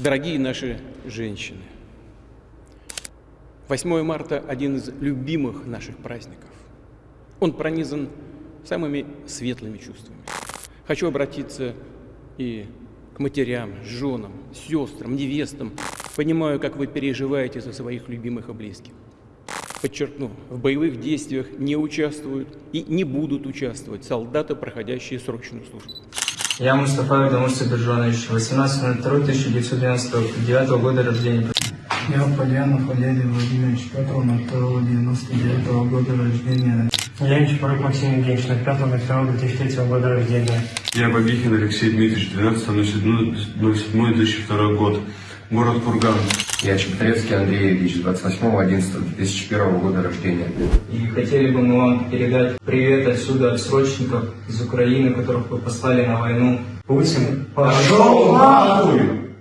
Дорогие наши женщины, 8 марта – один из любимых наших праздников. Он пронизан самыми светлыми чувствами. Хочу обратиться и к матерям, женам, сестрам, невестам. Понимаю, как вы переживаете за своих любимых и близких. Подчеркну, в боевых действиях не участвуют и не будут участвовать солдаты, проходящие срочную службу. Я Мустафаев Дамур Сабиржанович, 18.02.1999 года рождения. Я Полянов Валерий Владимирович, 5.02.99 года рождения. Я Чапарык Максим Евгеньевич, 5.02.2003 года рождения. Я Бабихин Алексей Дмитриевич, 12.07.2002 год. Город Курган. Я Чеботаревский Андрей Ильич, 28.11.2001 года рождения. И хотели бы мы вам передать привет отсюда от срочников из Украины, которых вы послали на войну. Путин, пошел нахуй!